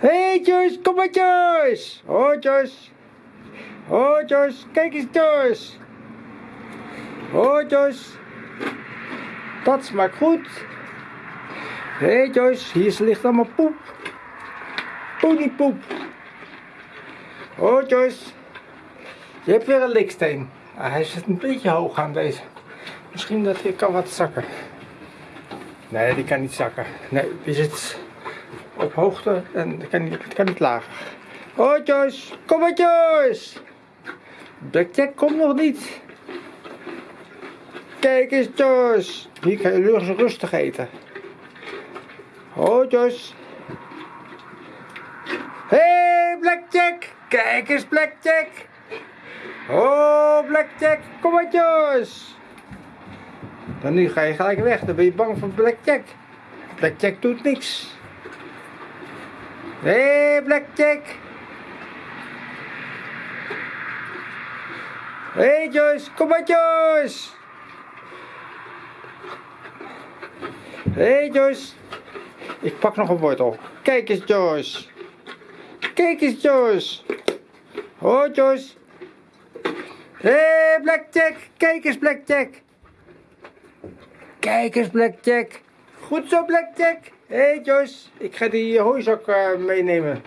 hey Joyce, kom maar Joyce. Oh Joyce. Oh Joyce, kijk eens Joyce. Oh Joyce. Dat smaakt goed. hey Joyce, hier ligt allemaal poep. Ponypoep. Oh Joyce. Je hebt weer een liksteen. Ah, hij zit een beetje hoog aan deze. Misschien dat hij kan wat zakken. Nee, die kan niet zakken. Nee, die zit op hoogte en die kan niet, kan niet lager. Oh Joyce, kom maar Joyce. Blackjack komt nog niet. Kijk eens Joyce. Hier kan je rustig eten. Oh Joyce. Hey Blackjack. Kijk eens Blackjack. Oh Blackjack, kom maar Joyce. Dan nu ga je gelijk weg, dan ben je bang voor Blackjack. Blackjack doet niks. Hé, hey, Blackjack. Hé hey, Joyce, kom maar Joyce. Hé hey, Joyce. Ik pak nog een wortel. Kijk eens Joyce. Kijk eens Joyce. Oh Joyce. Hé hey, Blackjack, kijk eens Blackjack. Kijk eens Blackjack. Goed zo Blackjack. Hé hey, Joyce, ik ga die hooizak uh, meenemen.